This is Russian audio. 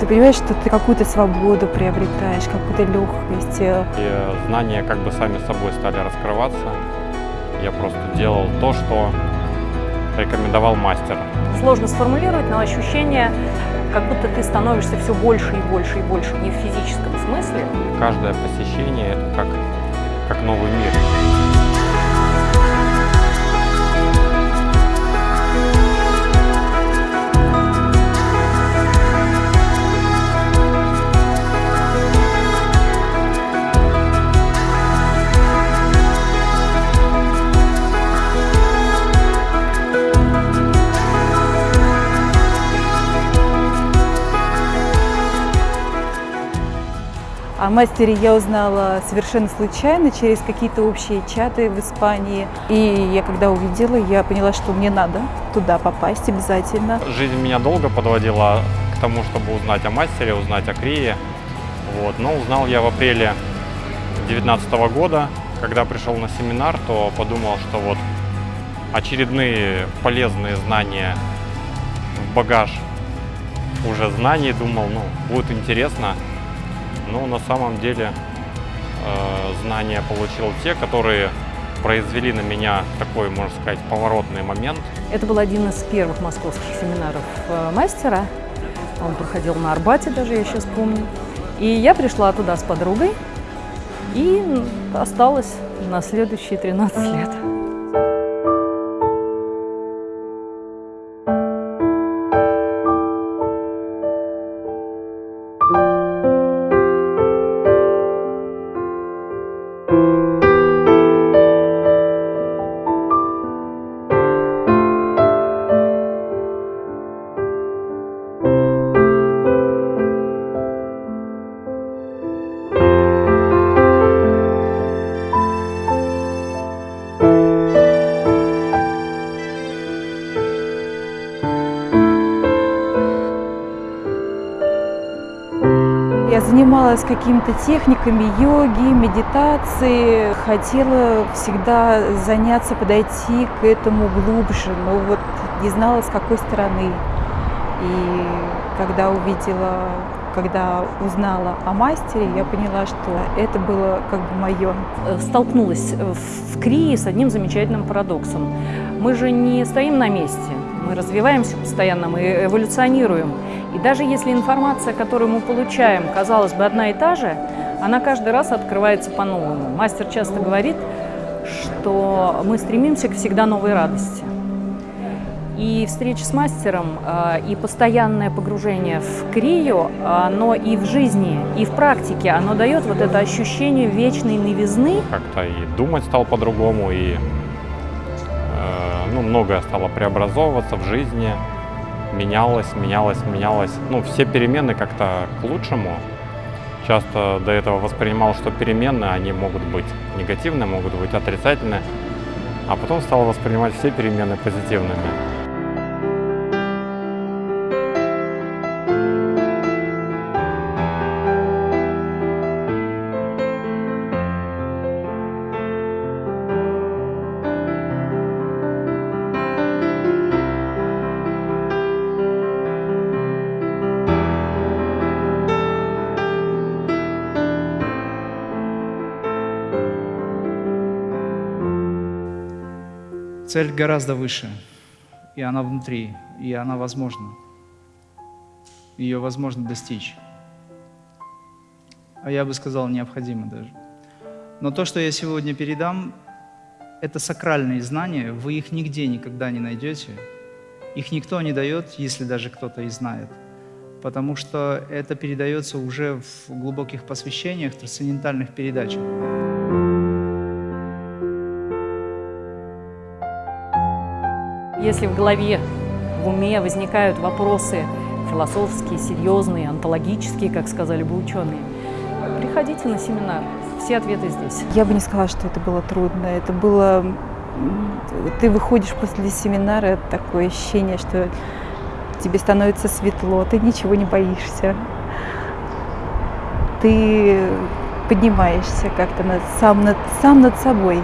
Ты понимаешь, что ты какую-то свободу приобретаешь, какую-то легкость. э, И знания как бы сами собой стали раскрываться. Я просто делал то, что рекомендовал мастер. Сложно сформулировать, но ощущение, как будто ты становишься все больше и больше и больше, не в физическом смысле. Каждое посещение – это как, как новый мир. О мастере я узнала совершенно случайно, через какие-то общие чаты в Испании. И я когда увидела, я поняла, что мне надо туда попасть обязательно. Жизнь меня долго подводила к тому, чтобы узнать о мастере, узнать о Крие. Вот. Но узнал я в апреле 2019 года, когда пришел на семинар, то подумал, что вот очередные полезные знания в багаж уже знаний, думал, ну, будет интересно. Но на самом деле э, знания получил те, которые произвели на меня такой, можно сказать, поворотный момент. Это был один из первых московских семинаров э, мастера. Он проходил на Арбате даже, я сейчас помню. И я пришла туда с подругой и осталась на следующие 13 лет. Занималась какими-то техниками йоги, медитации. Хотела всегда заняться, подойти к этому глубже, но вот не знала, с какой стороны. И когда увидела, когда узнала о мастере, я поняла, что это было как бы мое. Э, Столкнулась в Крии с одним замечательным парадоксом. Мы же не стоим на месте, мы развиваемся постоянно, мы эволюционируем. И даже если информация, которую мы получаем, казалось бы, одна и та же, она каждый раз открывается по-новому. Мастер часто говорит, что мы стремимся к всегда новой радости. И встреча с мастером, э, и постоянное погружение в крию, оно и в жизни, и в практике, оно дает вот это ощущение вечной новизны, Как-то и думать стал по-другому, и ну, многое стало преобразовываться в жизни. Менялось, менялось, менялось. Ну, все перемены как-то к лучшему. Часто до этого воспринимал, что перемены, они могут быть негативные, могут быть отрицательные. А потом стал воспринимать все перемены позитивными. Цель гораздо выше, и она внутри, и она возможна. Ее возможно достичь. А я бы сказал, необходимо даже. Но то, что я сегодня передам, это сакральные знания, вы их нигде никогда не найдете. Их никто не дает, если даже кто-то и знает. Потому что это передается уже в глубоких посвящениях, трансцендентальных передачах. Если в голове, в уме возникают вопросы философские, серьезные, онтологические, как сказали бы ученые, приходите на семинар. Все ответы здесь. Я бы не сказала, что это было трудно. Это было... Ты выходишь после семинара, такое ощущение, что тебе становится светло, ты ничего не боишься. Ты поднимаешься как-то над, сам, над, сам над собой.